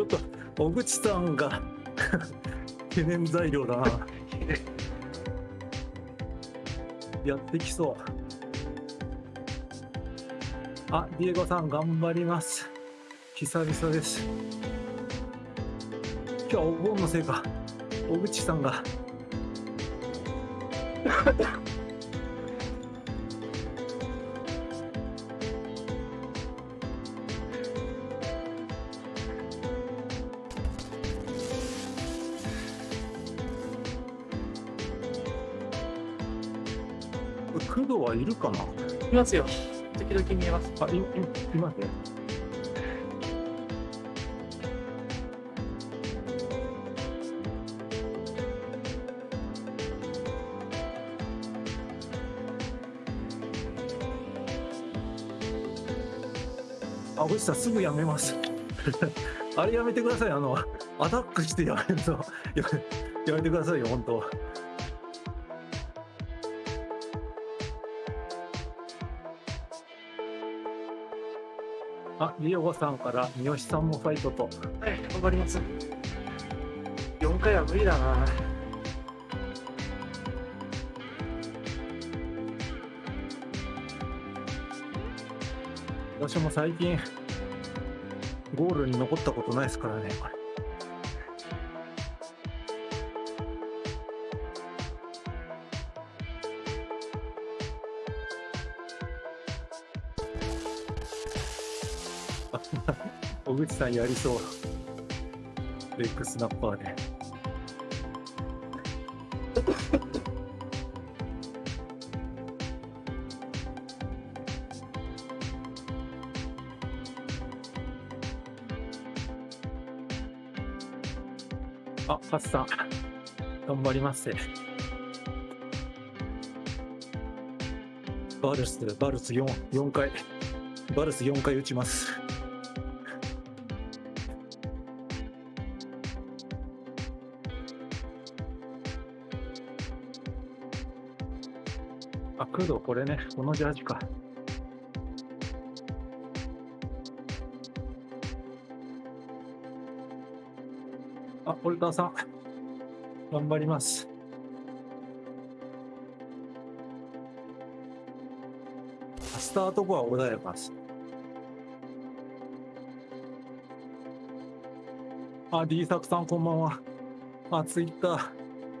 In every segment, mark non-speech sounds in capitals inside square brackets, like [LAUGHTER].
ちょっと小口さんが [LAUGHS] 懸念材料だな。やってきそう。あディエゴさん頑張ります。久々です。今日はお盆のせいか。小口さんが。はいるかな？いますよ。時々見えます。あいいいますねあ、星さんすぐやめます。[LAUGHS] あれやめてください。あの、アタックしてやめると、ややめてくださいよ、本当。リオゴさんから三好さんもファイトと。はい、頑張ります。4回は無理だな。私も最近、ゴールに残ったことないですからね、これ。口さんやりそう。レッグスナッパーで。あ、パスさん。頑張ります。バルス、バルス4、4回。バルス4回打ちます。これね、このジャージか。あ、オルターさん。頑張ります。スタート後は穏やかです。あ、D 作さんこんばんは。あ、ツイッター、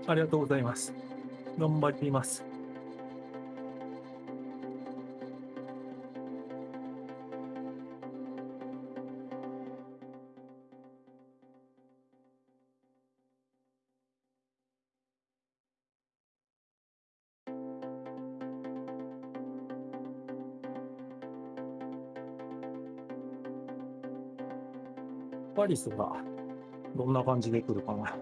ありがとうございます。頑張ります。リスがどんな感じで来るかな。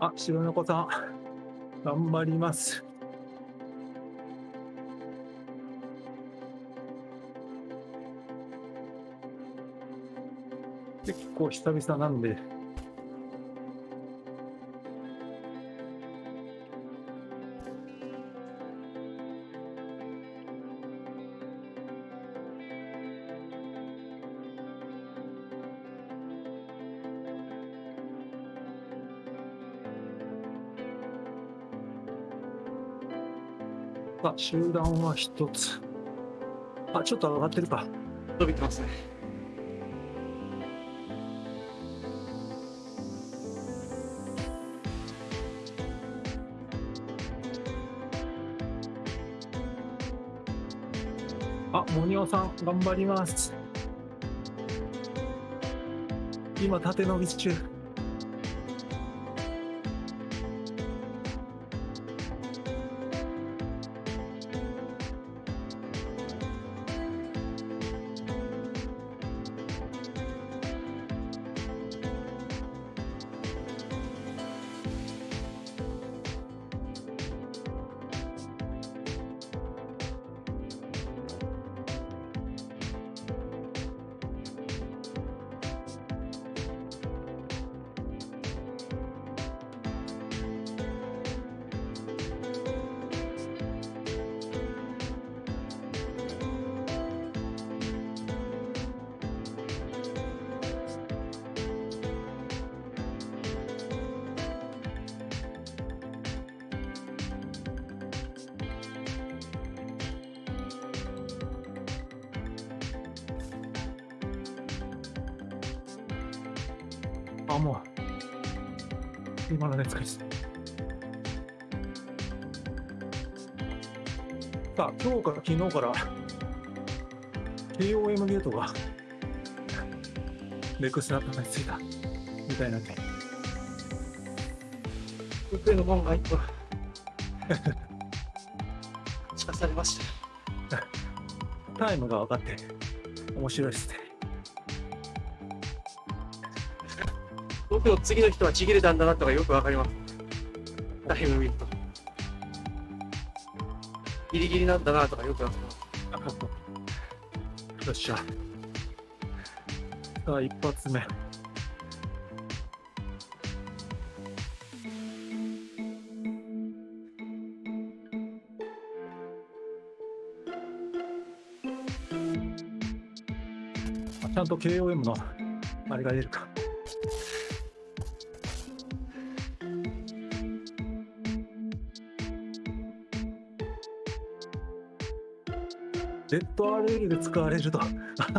あ、白猫さん、[LAUGHS] 頑張ります。結構久々なんで、集団は一つ。あ、ちょっと上がってるか。伸びてますね。あ、モニオさん、頑張ります。今、縦伸び中。あ、もう、今の熱かです。さあ、今日から昨日から、KOM ゲートが、レクスナップについた、みたいなんで、福井の門が一個聞かされました。[LAUGHS] タイムが分かって、面白いですね。僕の次の人はちぎれたんだなとかよくわかりますタイム見るとギリギリなんだなとかよくわかります [LAUGHS] よっしゃ。さあ、一発目。ちゃんと KOM のあれが出るか。URL で使われると。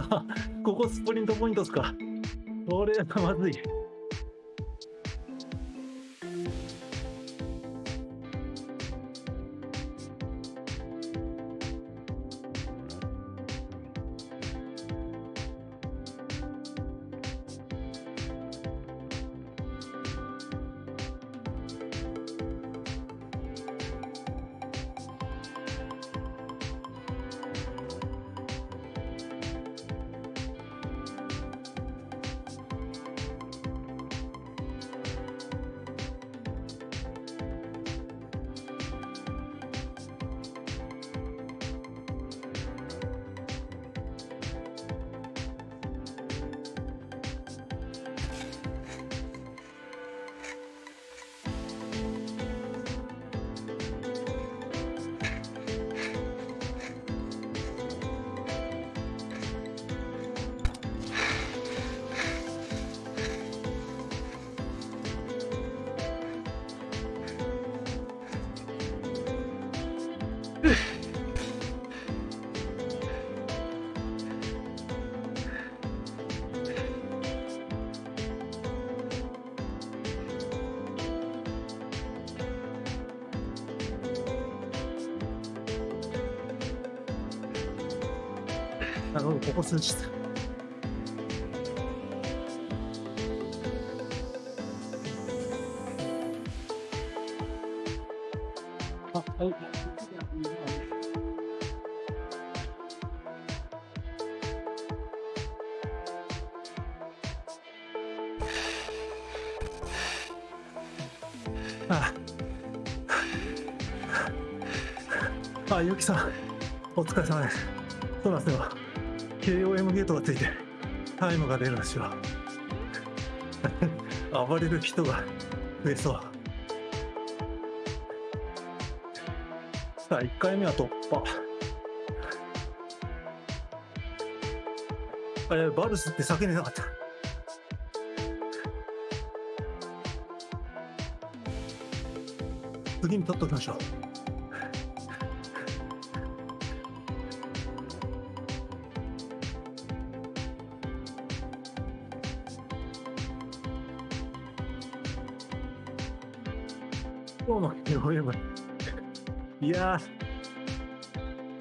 [LAUGHS] ここスプリントポイントっすか。[LAUGHS] これはまずい。ここ数日。あ、はい。ああ、あゆきさん、お疲れ様です。そうなんですよ。KOM ゲートがついて、タイムが出るんですよ。[LAUGHS] 暴れる人が増えそう。さあ、1回目は突破。あれ、バルスって叫んでなかった。次に取っときましょう。いや、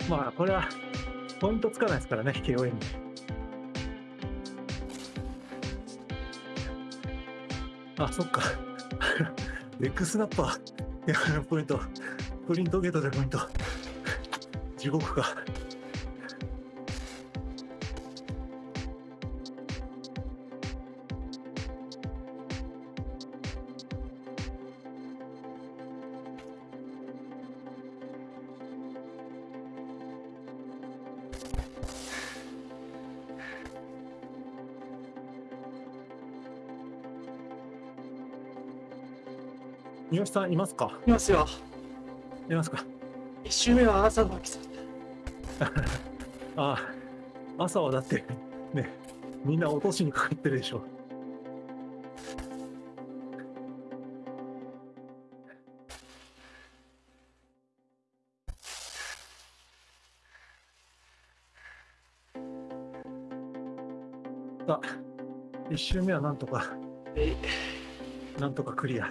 まあ、これは、ポイントつかないですからね、KOM。あ、そっか。[LAUGHS] レックスナッパー、ポイント、プリントゲートでポイント。地獄か。三好さんいますか？いますよ。いますか？一周目は朝のさあ [LAUGHS] あ、朝はだって、ね、みんな落としにかかってるでしょ。さあ、一周目はなんとかえなんとかクリア。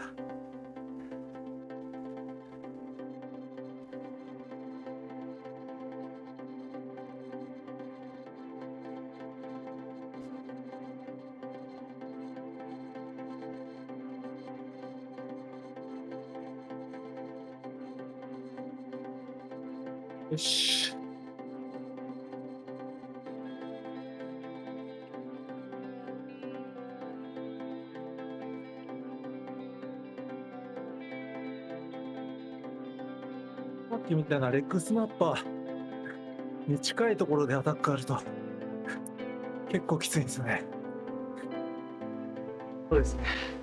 よし。さっきみたいなレッグスナッパーに近いところでアタックあると結構きついんですね。そうですね。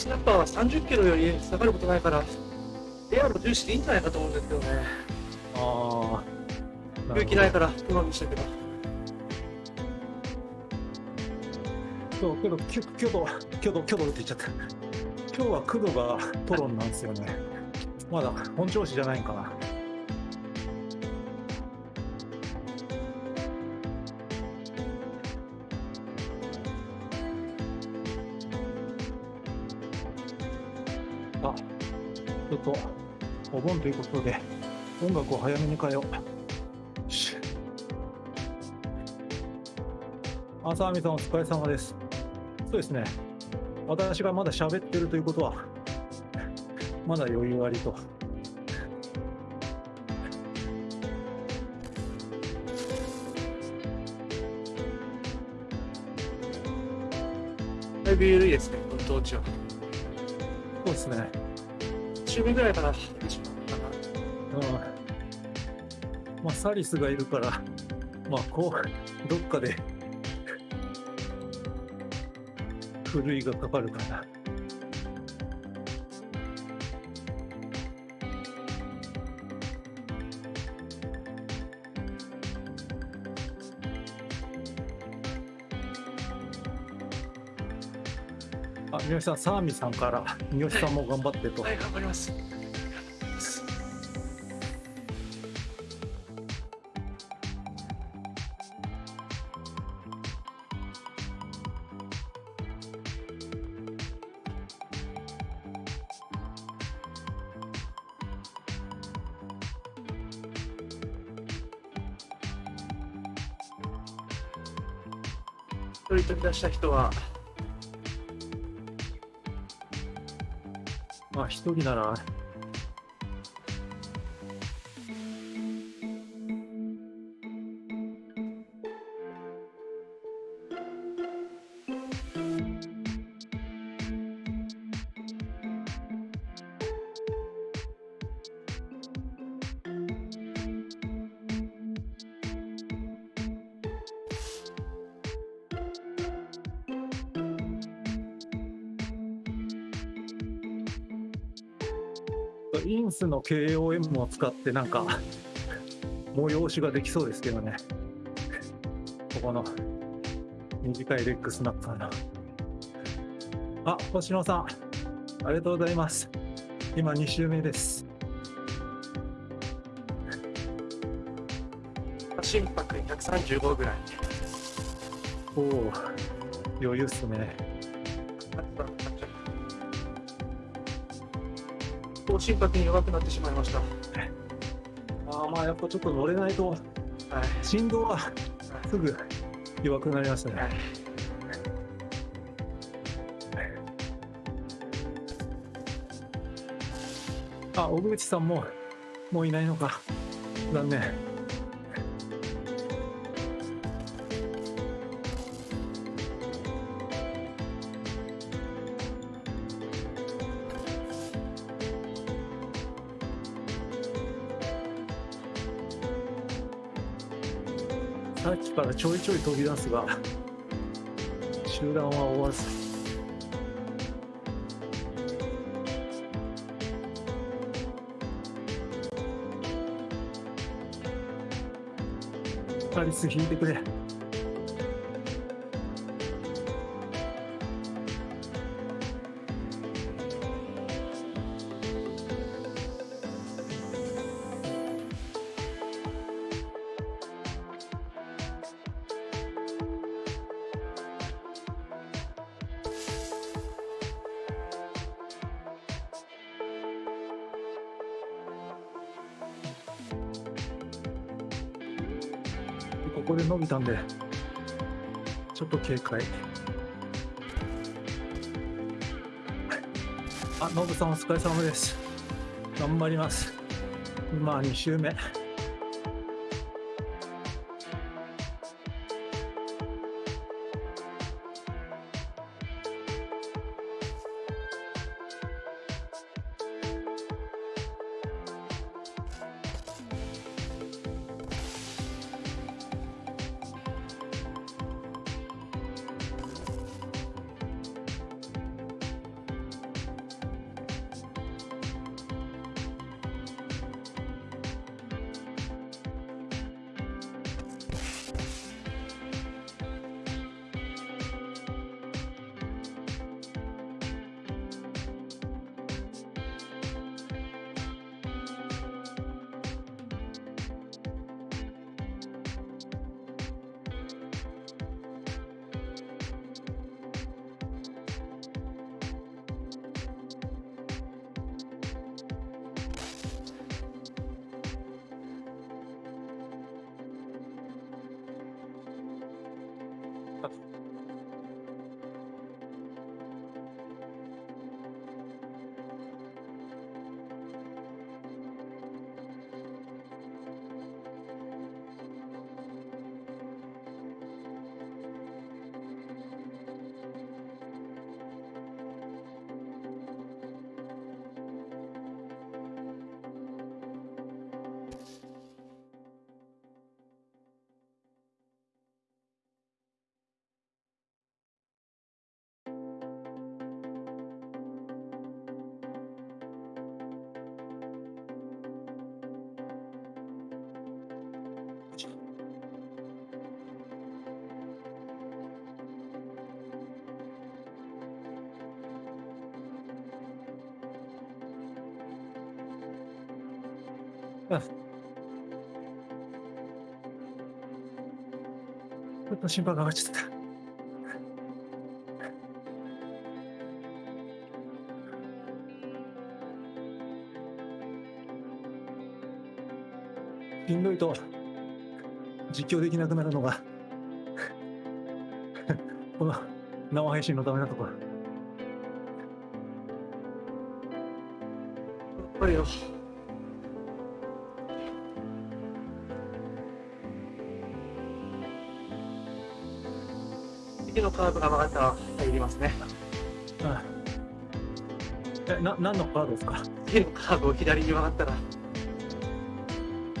レッグスナッパーは30キロより下がることないから、エアロ重視でいいんじゃないかと思うんですけどね。ああ。勇気ないから、プロにしたけど。そう、けど、きゅ挙動、挙動、挙動って言っちゃった。今日は工藤がトロンなんですよね。まだ本調子じゃないんかな。お盆ということで、音楽を早めに変えよう。よし。あさあみさんお疲れ様です。そうですね。私がまだ喋ってるということは、まだ余裕ありと。だいぶ緩いですね、この当地は。そうですね。1周目ぐらいからまあ、サリスがいるから、まあ、こう、どっかで、ふるいがかかるかな。あ、三好さん、サーミさんから、三好さんも頑張ってと。はい、頑張ります。した人は、まあ、一人なを使ってなんか催しができそうですけどね。ここの短いレッグスナッパーの。あ、星野さん、ありがとうございます。今2周目です。心拍135ぐらい。おお、余裕っすね。心拍に弱くなってしまいました。あまあやっぱちょっと乗れないと、はい。振動はすぐ弱くなりますね。はいあ、小口さんも、もういないのか。残念。ちょいちょい飛び出すが、集団は追わず。カリス引いてくれ。ここで伸びたんで、ちょっと警戒。あ、ノブさんお疲れ様です。頑張ります。今2周目。ちょっと心拍が上がっちゃった。しんどいと実況できなくなるのがこの生配信のためなところ。やっぱりよ。次のカーブが曲がったら入りますね。あえ、な、何のカードですか？次のカーブを左に曲がったら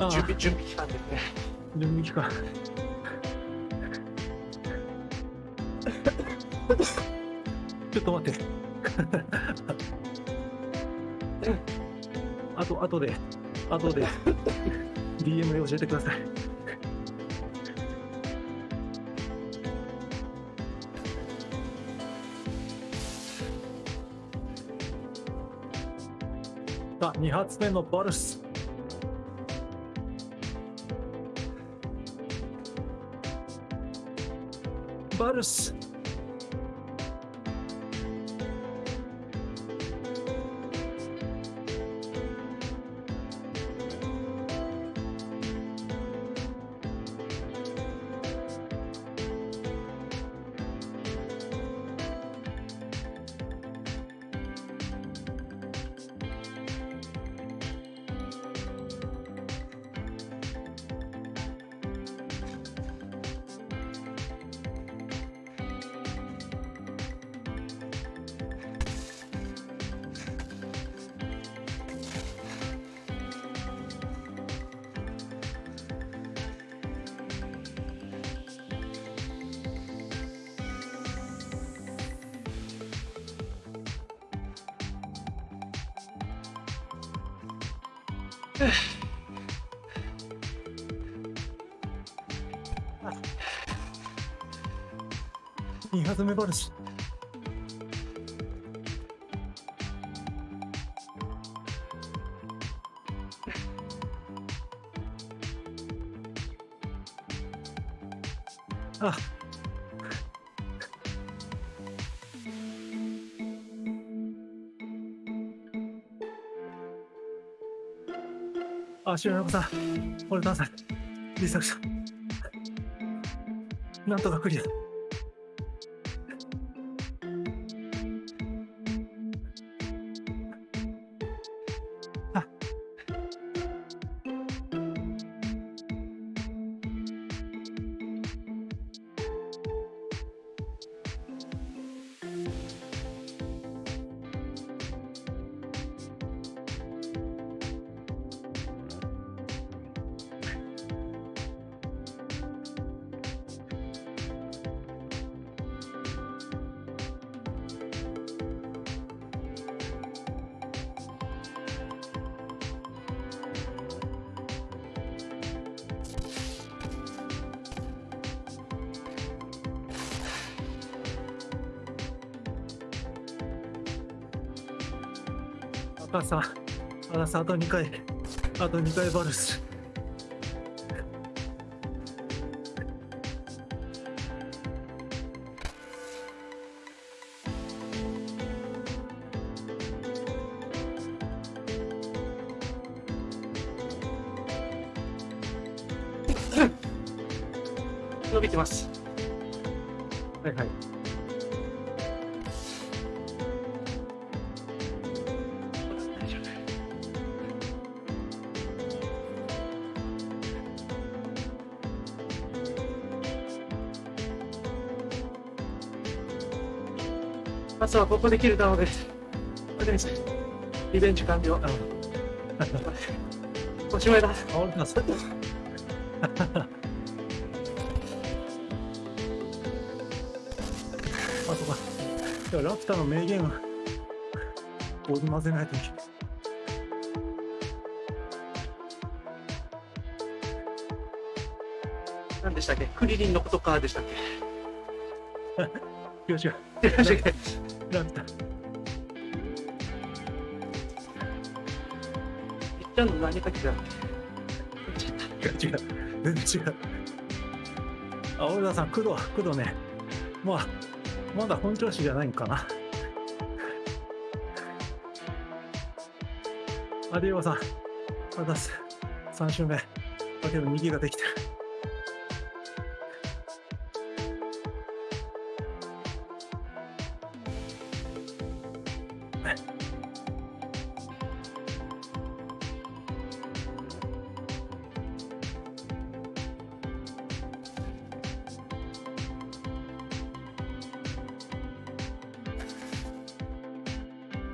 準備準備期間ですね。準備期間。ちょっと待って。あと、あとで、あとで、DM で教えてください。2発目のバルス。バルス。2発目バルス。ああ、白山さん、俺ダンさん、リサクさん。なんとかクリア。赤さん、あと2回、あと2回バルス。伸びてます。はいはい。あとはここで切れたので、これでリベンジ完了。[LAUGHS] おしまいだ。あ、俺だ、[LAUGHS] それ。あとか。いや、ラピュタの名言を織り交ぜないといけない。何でしたっけ？クリリンのことかでしたっ [LAUGHS] よしよ。け違いましたっけラピュタ。いっちゃんの何かきだ違う違う。全然 [LAUGHS] 違う。あ、小田さん、工藤、工藤ね。まあ、まだ本調子じゃないんかな。アディオさん、あたす。3周目。だけど右ができてる。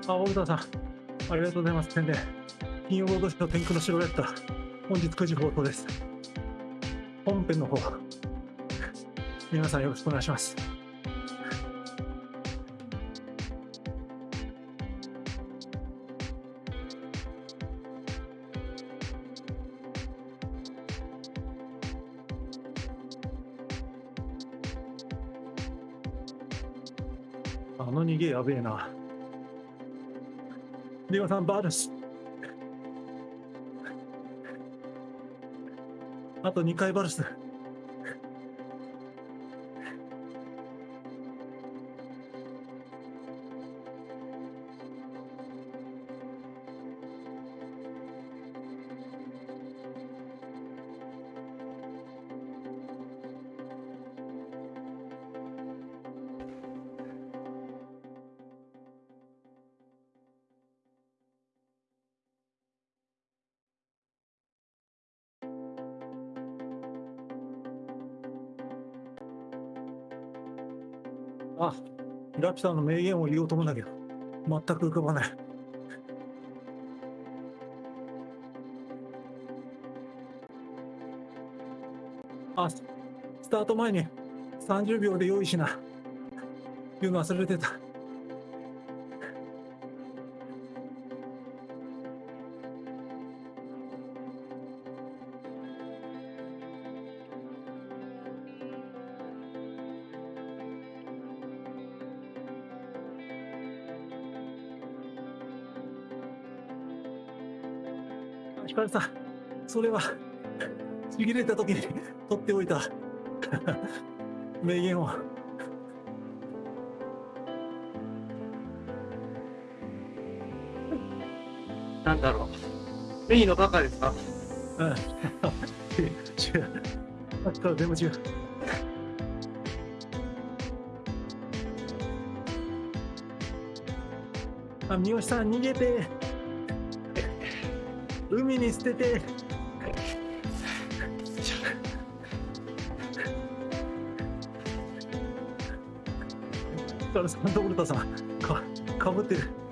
あ、大田さん、ありがとうございます。宣伝。金曜ロードショー天空の城やった。本日9時放送です。本編の方、皆さんよろしくお願いします。あの逃げやべえな。リオさん、バルス。あと2回バルス。ピュタの名言を言おうと思うんだけど、全く浮かばない。あ、ススタート前に30秒で用意しな。言うの忘れてた。ヒカルさん、それは、ちぎれた時に取っておいた [LAUGHS] 名言を。なんだろう。メインのバカですか？うん。違う。あ、ちっ全部違う。あ、三好さん、逃げて。海に捨てて。サンタブルタさんかかぶってる。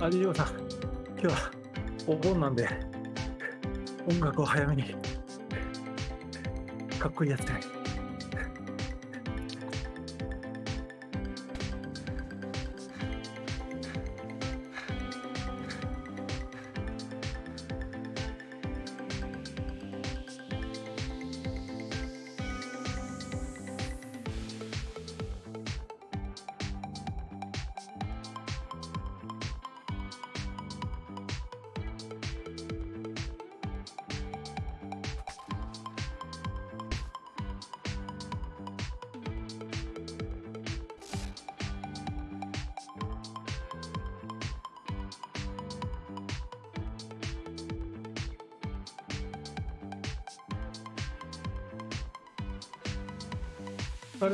アジリオさん今日はお盆なんで [LAUGHS] 音楽を早めにかっこいいやつで。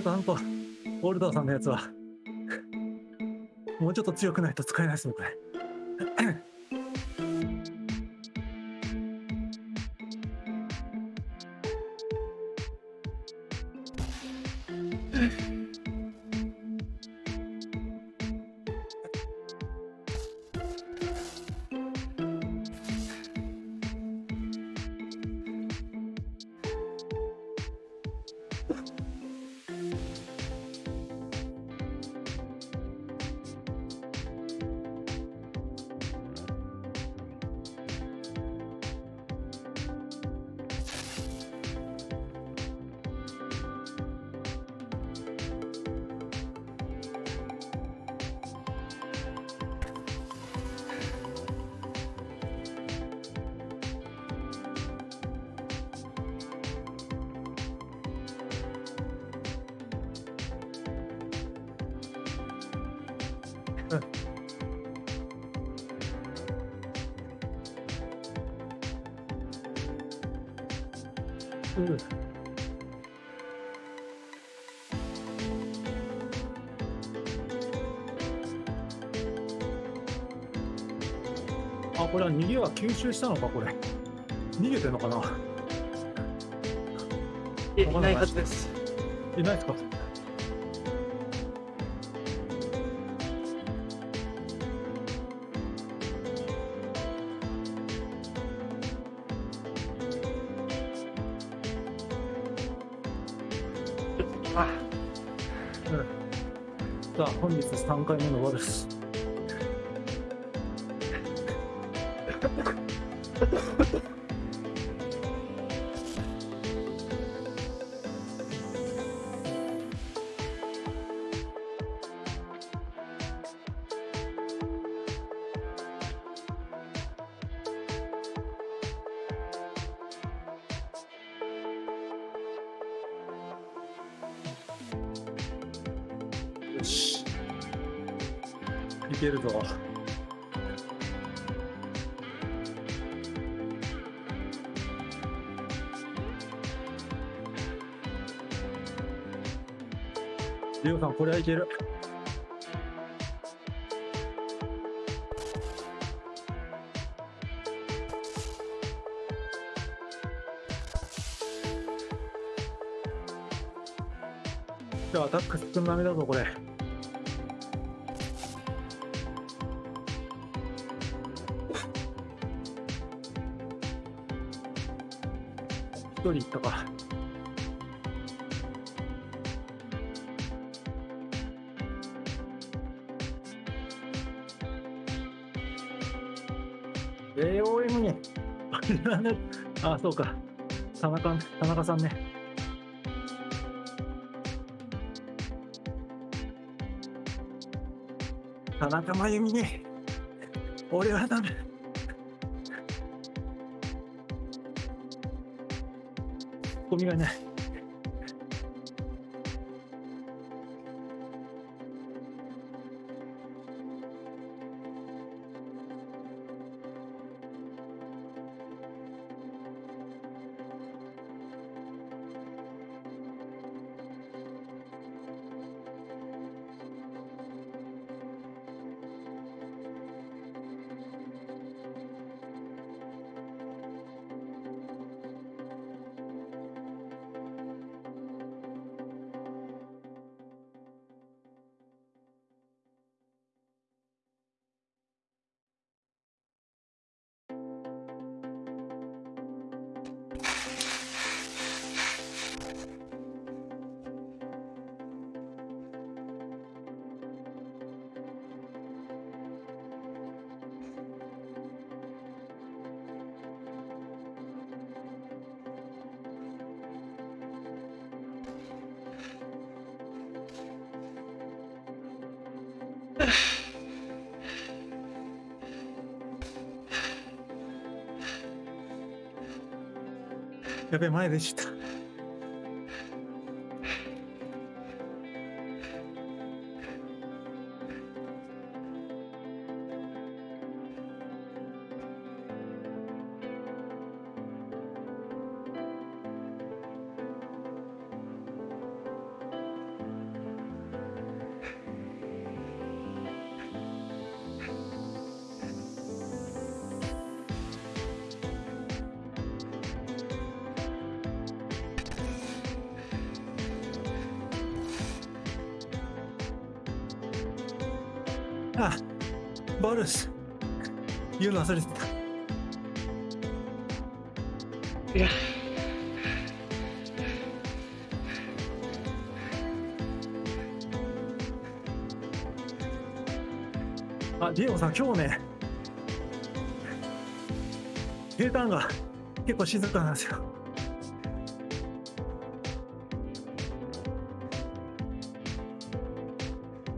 とあんとオルダーさんのやつはもうちょっと強くないと使えないですねこれうん。あこれは逃げは吸収したのかこれ。逃げてんのかな。いえい。ないはずです。いないですか3回目のワルスいけるぞ。リオさんこれはいける。じゃあアタック少なめだぞこれ。人いったか「AOM [LAUGHS] にあ、そうか。田中、田中さんね。田中真由美に、俺はダメ。ゴミがなやべ、前でした。言うの忘れてた。いや、あ、ディエゴさん、今日ね、平坦が結構静かなんですよ。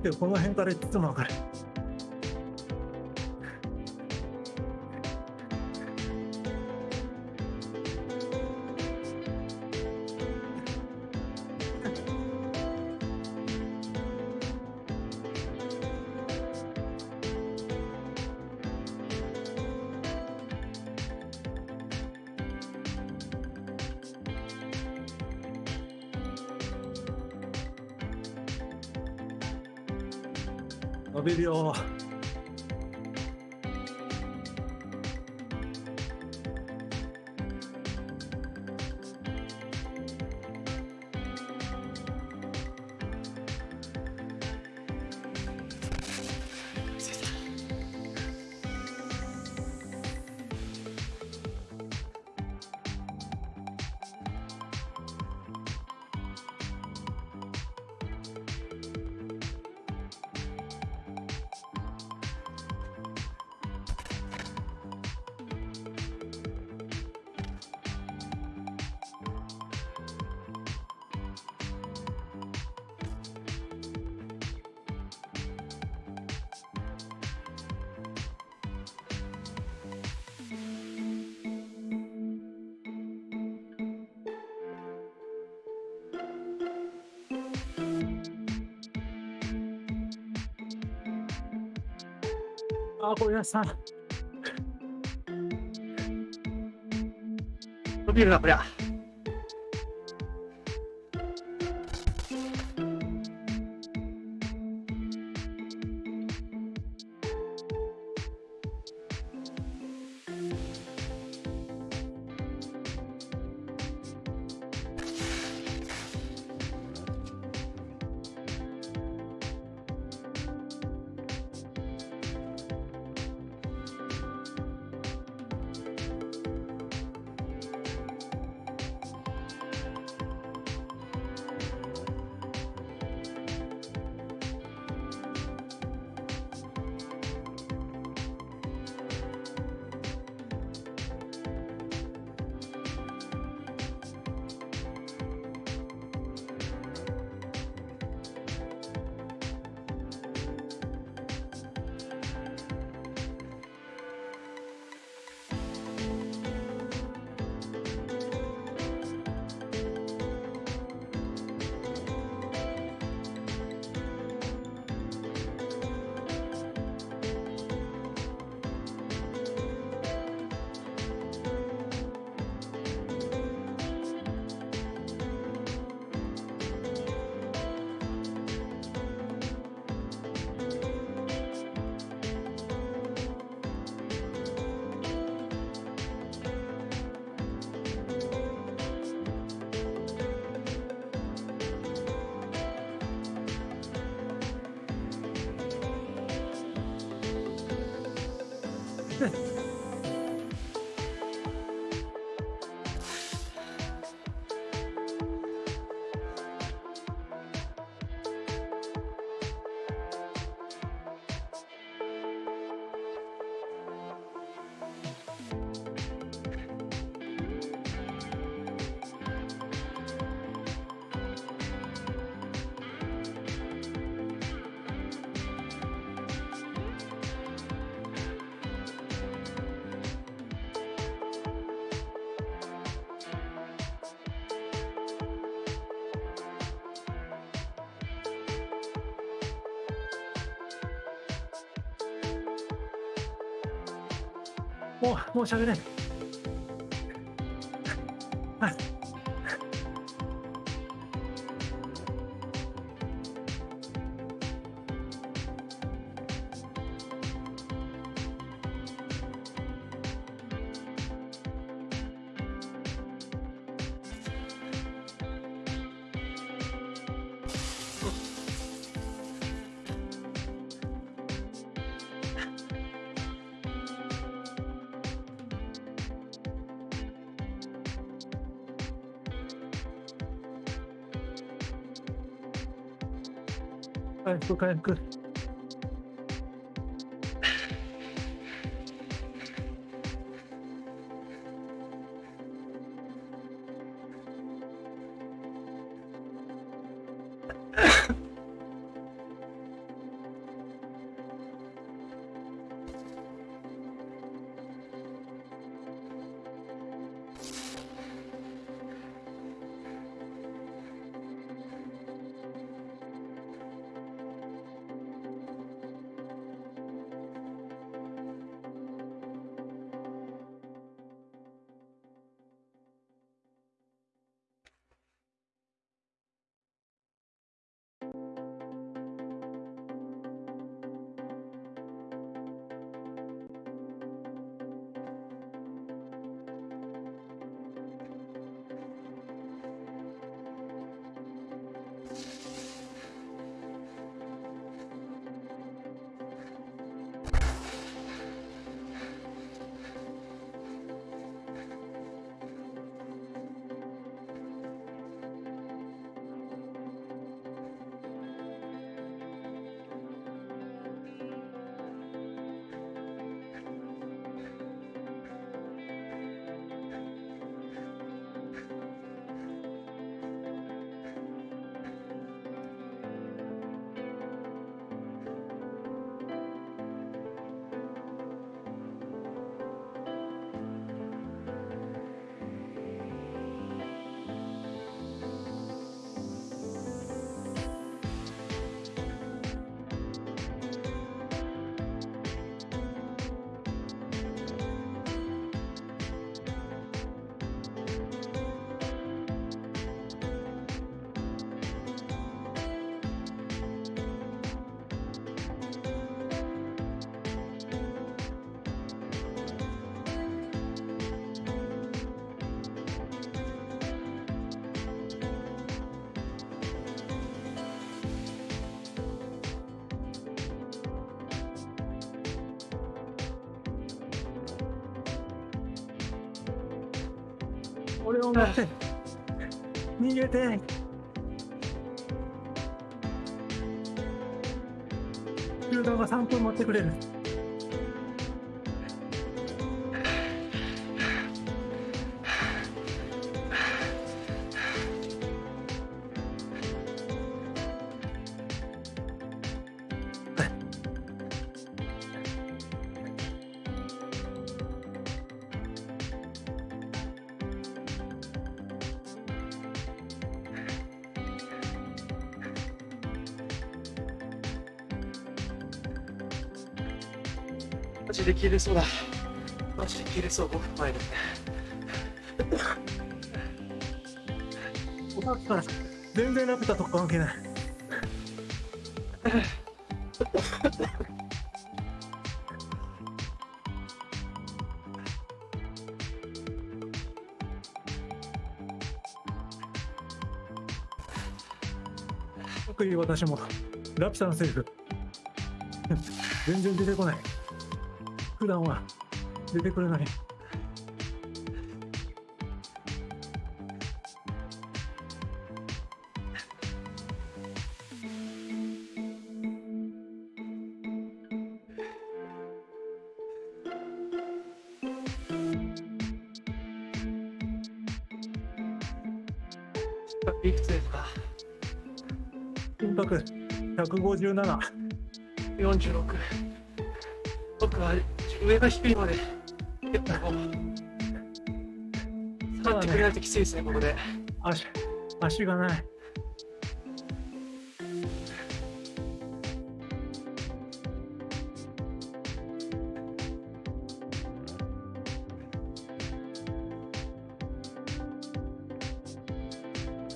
でこの辺からいつもわかる。伸あごめんなさい。伸びるな、こりゃ。もう、もう喋れな。い。回復回復。俺を待って。逃げて。誘導が3分持ってくれる。マジで切れそうだ。マジで切れそう、5分前で。さっきから全然ラピュタと関係ない。特に私もラピュタのセリフ全然出てこない。普段は出てくるのに。いくつですか？心拍157。?46。僕は上が低いので結構下がってくれないときついですね、ね、ここで。足足がない。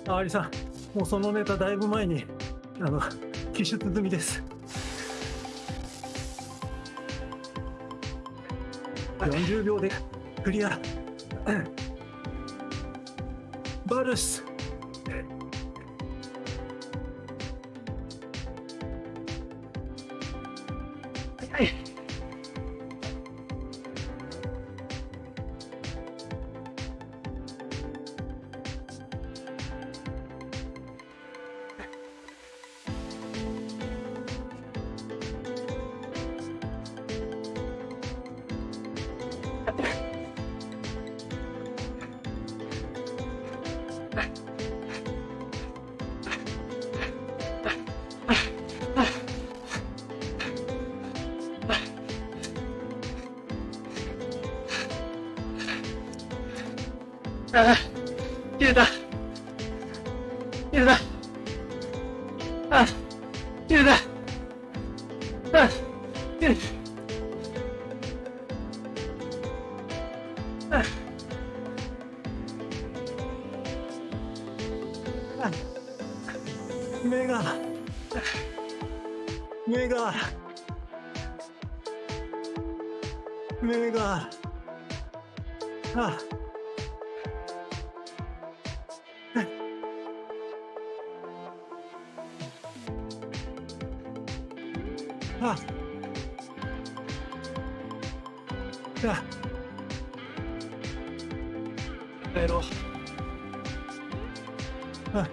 あアリさんもうそのネタだいぶ前にあの記述済みです。40秒でクリア。バルス。あ。あ。帰ろう。あ。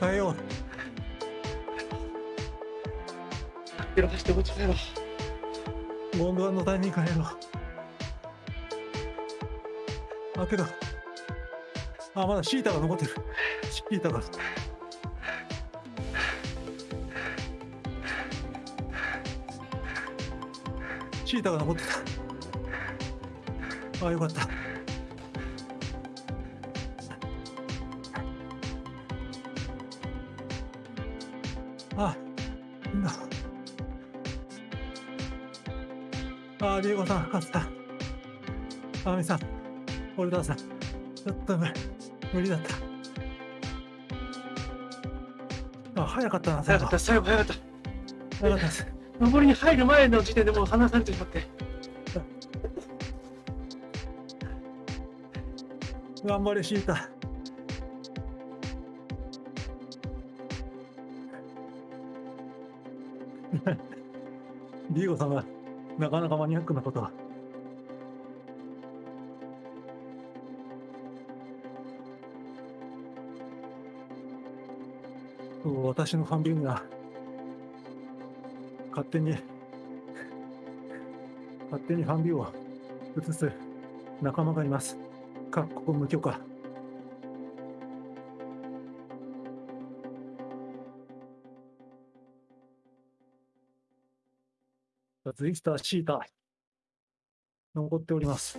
変えよ帰ろう、走ってこっち帰ろう。うゴンドワンのタイミング変えろ。あけどあまだシータが残ってる。シータがシータが残ってた。あよかった。あみんな。あディエゴさん勝った。あみさんオルダーさん。ちょっと無無理だった。あ早かったな最後。早かった、最後早かった。早かったです登りに入る前の時点でもう離されてしまって。[LAUGHS] 頑張れシータディエゴさんがなかなかマニアックなことは私のファンビンが勝手に勝手にファンビューを映す仲間がいます。各国無許可。ツイスター、シータ、残っております。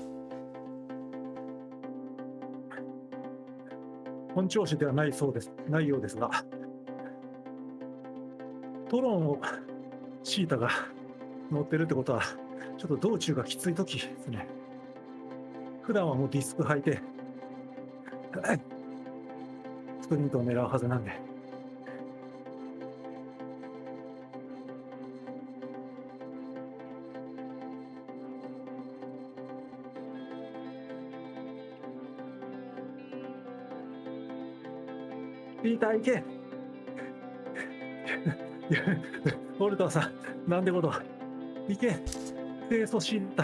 本調子ではないそうです。ないようですが、トロンをシータが [LAUGHS] 乗ってるってことは、ちょっと道中がきつい時ですね。普段はもうディスク履いて、[LAUGHS] スプリントを狙うはずなんで。ピーター行け [LAUGHS] いやウォルターさん、なんてこと。行け清楚シータ。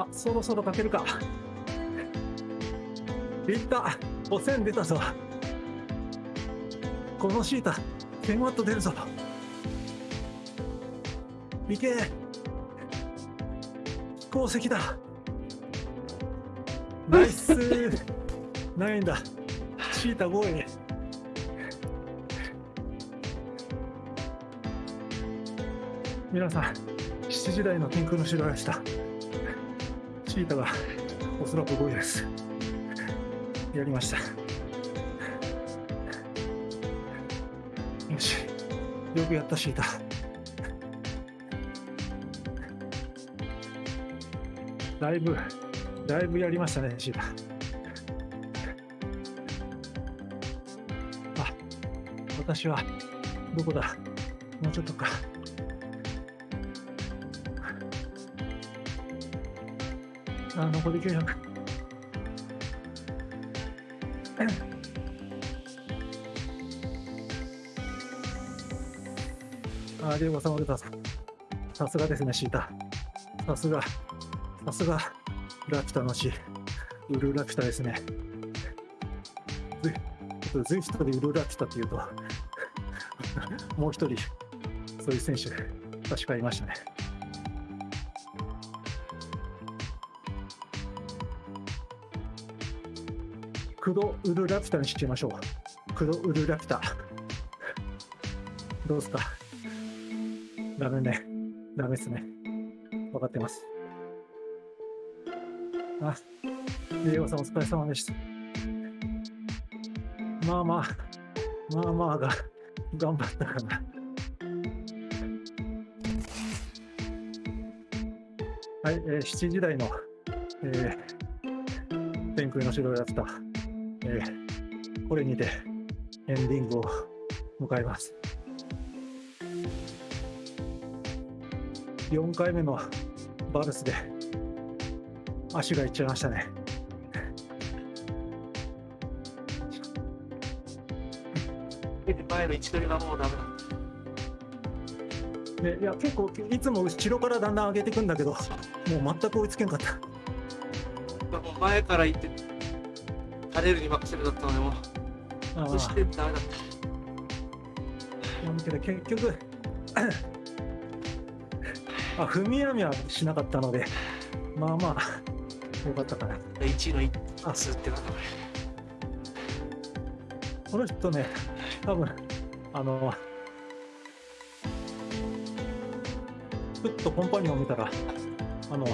あ、そろそろかけるか。いった。お線出たぞ。このシータ、1000ワット出るぞ。いけ。鉱石だ。ナイス。ないんだ。チータ5位。皆さん7時台の天空の城でした。チータがおそらく5位です。やりました。よし。よくやったシータ。だいぶだいぶやりましたねシータ。あ私はどこだ？もうちょっとか。あ残り900あ、リュウゴさん、俺たささすがですね、シータ。さすが、さすが、ラピュタの死。ウルラピュタですね。ズちょっとズイフトでウルラピュタっていうと、[LAUGHS] もう一人、そういう選手、確かいましたね。クド・ウルラピュタにしちゃいましょう。クド・ウルラピュタ。[LAUGHS] どうですか？ダメね。ダメですね。分かってます。あ、レオさんお疲れ様でした。まあまあ、まあまあが頑張ったかな。はい、えー、7時台の、えー、天空の城やった、えー、これにてエンディングを迎えます。4回目のバルスで足がいっちゃいましたね。前の位置取りがもうダメだ。でいや結構いつも後ろからだんだん上げていくんだけどもう全く追いつけんかった。もう前から行って、垂れるに任せるだったので、もそしてダメだっあだけど結局あ踏み網はしなかったのでまあまあよかったかな。た。1位の一数ってなんだここの人ね多分あのふっとコンパニオンを見たらあの